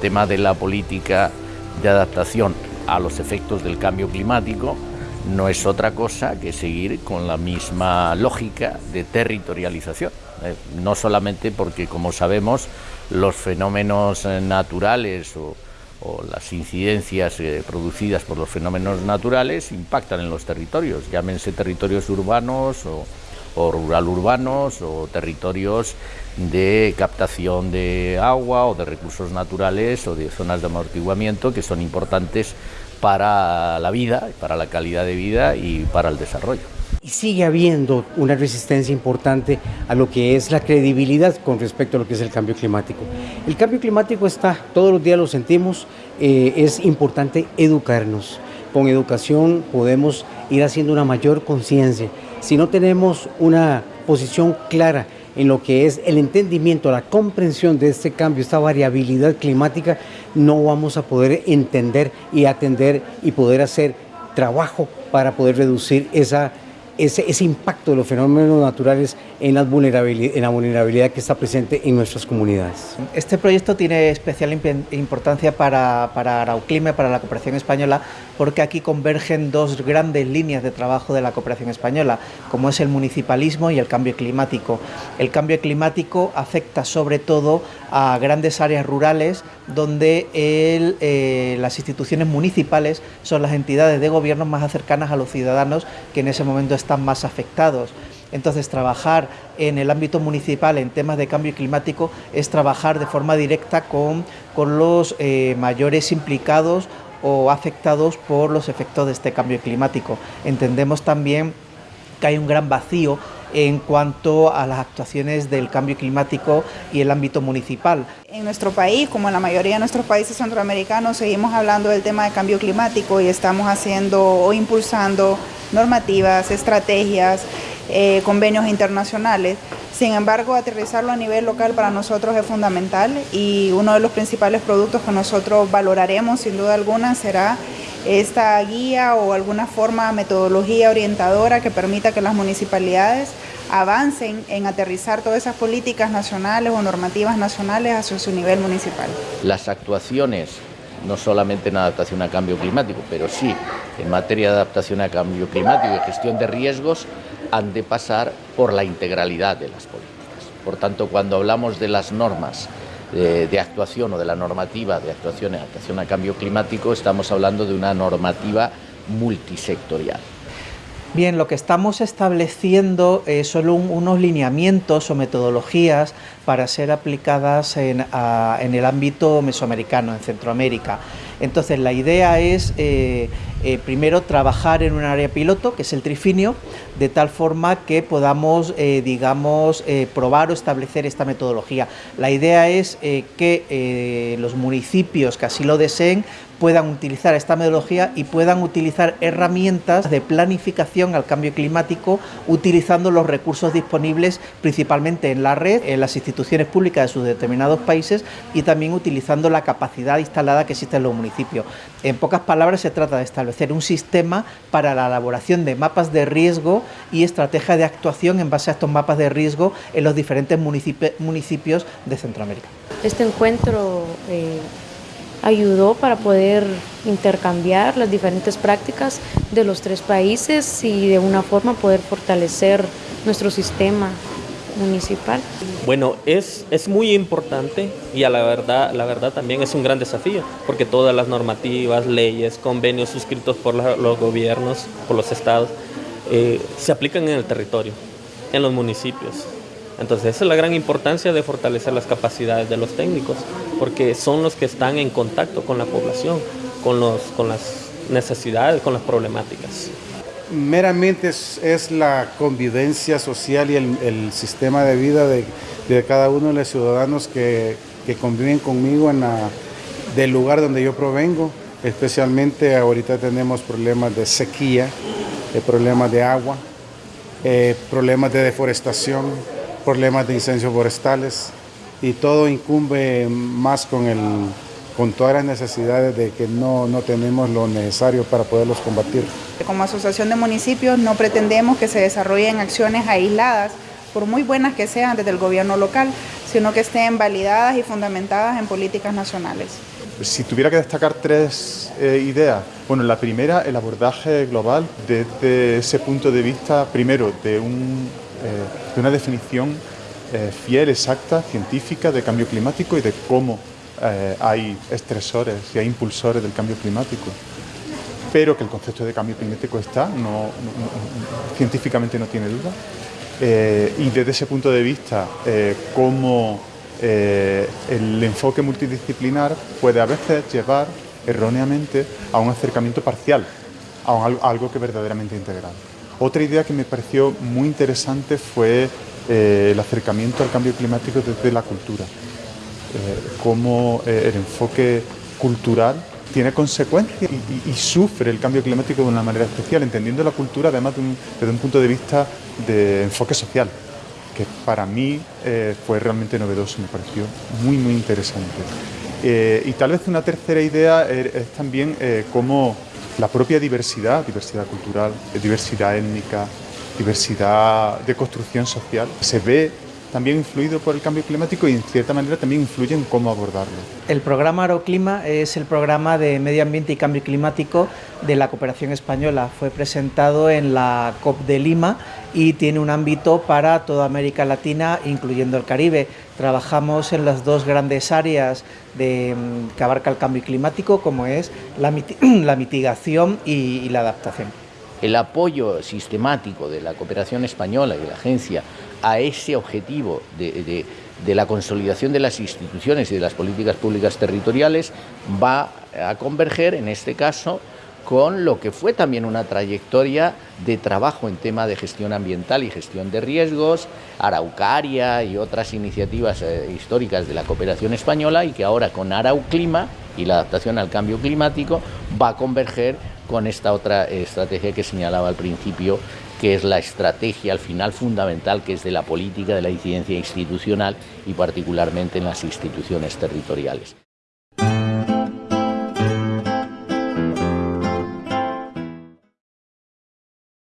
tema de la política de adaptación a los efectos del cambio climático no es otra cosa que seguir con la misma lógica de territorialización. Eh, no solamente porque, como sabemos, los fenómenos eh, naturales o, las incidencias eh, producidas por los fenómenos naturales impactan en los territorios, llámense territorios urbanos o, o rural urbanos o territorios de captación de agua o de recursos naturales o de zonas de amortiguamiento que son importantes para la vida, para la calidad de vida y para el desarrollo. Sigue habiendo una resistencia importante a lo que es la credibilidad con respecto a lo que es el cambio climático. El cambio climático está, todos los días lo sentimos, eh, es importante educarnos. Con educación podemos ir haciendo una mayor conciencia. Si no tenemos una posición clara en lo que es el entendimiento, la comprensión de este cambio, esta variabilidad climática, no vamos a poder entender y atender y poder hacer trabajo para poder reducir esa ese, impacto de los fenómenos naturales en, la vulnerabilidad que está presente en nuestras comunidades. Este proyecto tiene especial importancia para, para Arauclima, para la cooperación española, porque aquí convergen dos grandes líneas de trabajo de la cooperación española, como es el municipalismo y el cambio climático. El cambio climático afecta sobre todo a grandes áreas rurales donde eh, las instituciones municipales son las entidades de gobierno más cercanas a los ciudadanos que en ese momento están más afectados. Entonces, trabajar en el ámbito municipal en temas de cambio climático es trabajar de forma directa con, con los eh, mayores implicados o afectados por los efectos de este cambio climático. Entendemos también que hay un gran vacío en cuanto a las actuaciones del cambio climático y el ámbito municipal. En nuestro país, como en la mayoría de nuestros países centroamericanos, seguimos hablando del tema de cambio climático y estamos haciendo o impulsando normativas, estrategias, eh, convenios internacionales. Sin embargo, aterrizarlo a nivel local para nosotros es fundamental y uno de los principales productos que nosotros valoraremos sin duda alguna será esta guía o alguna forma, metodología orientadora que permita que las municipalidades avancen en aterrizar todas esas políticas nacionales o normativas nacionales hacia su nivel municipal. Las actuaciones, no solamente en adaptación a cambio climático, pero sí en materia de adaptación a cambio climático y gestión de riesgos, han de pasar por la integralidad de las políticas. Por tanto, cuando hablamos de las normas de, actuación o de la normativa de actuación en adaptación a cambio climático, estamos hablando de una normativa multisectorial. Bien, lo que estamos estableciendo eh, son unos lineamientos o metodologías para ser aplicadas en, en el ámbito mesoamericano, en Centroamérica. Entonces la idea es eh, eh, primero trabajar en un área piloto, que es el trifinio, de tal forma que podamos, eh, digamos, probar o establecer esta metodología. La idea es que los municipios que así lo deseen puedan utilizar esta metodología y puedan utilizar herramientas de planificación al cambio climático utilizando los recursos disponibles principalmente en la red, en las instituciones públicas de sus determinados países y también utilizando la capacidad instalada que existe en los municipios. En pocas palabras se trata de establecer un sistema para la elaboración de mapas de riesgo y estrategias de actuación en base a estos mapas de riesgo en los diferentes municipios de Centroamérica. Este encuentro eh, ayudó para poder intercambiar las diferentes prácticas de los tres países y de una forma poder fortalecer nuestro sistema municipal. Bueno, es, es muy importante y a la verdad, la verdad también es un gran desafío, porque todas las normativas, leyes, convenios suscritos por los gobiernos, por los estados, eh, se aplican en el territorio, en los municipios. Entonces esa es la gran importancia de fortalecer las capacidades de los técnicos, porque son los que están en contacto con la población, con, los, con las necesidades, con las problemáticas. Meramente es, la convivencia social y el, sistema de vida de, cada uno de los ciudadanos que, conviven conmigo en del lugar donde yo provengo. Especialmente ahorita tenemos problemas de sequía, eh, problemas de agua, eh, problemas de deforestación, problemas de incendios forestales y todo incumbe más con, el, con todas las necesidades de que no, no tenemos lo necesario para poderlos combatir. Como asociación de municipios no pretendemos que se desarrollen acciones aisladas, por muy buenas que sean desde el gobierno local, sino que estén validadas y fundamentadas en políticas nacionales. Si tuviera que destacar tres eh, ideas, bueno, la primera, el abordaje global desde ese punto de vista, primero, de, un, eh, de una definición eh, fiel, exacta, científica de cambio climático y de cómo hay estresores y hay impulsores del cambio climático pero que el concepto de cambio climático está, no, científicamente no tiene duda. y desde ese punto de vista, cómo eh, el enfoque multidisciplinar puede a veces llevar erróneamente a un acercamiento parcial, a, algo que verdaderamente integral. Otra idea que me pareció muy interesante fue eh, el acercamiento al cambio climático desde la cultura, eh, cómo el enfoque cultural tiene consecuencias y, sufre el cambio climático de una manera especial, entendiendo la cultura además desde un punto de vista de enfoque social que para mí eh, fue realmente novedoso, me pareció muy, muy interesante. Eh, y tal vez una tercera idea es, también eh, cómo la propia diversidad, diversidad cultural, diversidad étnica, diversidad de construcción social, se ve también influido por el cambio climático y en cierta manera también influye en cómo abordarlo. El programa Aroclima es el programa de medio ambiente y cambio climático de la cooperación española. Fue presentado en la COP de Lima y tiene un ámbito para toda América Latina, incluyendo el Caribe. Trabajamos en las dos grandes áreas de, mm, que abarca el cambio climático, como es la, mitigación y la adaptación. El apoyo sistemático de la cooperación española y de la agencia a ese objetivo de, la consolidación de las instituciones y de las políticas públicas territoriales va a converger, en este caso, con lo que fue también una trayectoria de trabajo en tema de gestión ambiental y gestión de riesgos, Araucaria y otras iniciativas eh, históricas de la cooperación española y que ahora con Arauclima y la adaptación al cambio climático va a converger con esta otra estrategia que señalaba al principio que es la estrategia al final fundamental que es de la política de la incidencia institucional y particularmente en las instituciones territoriales.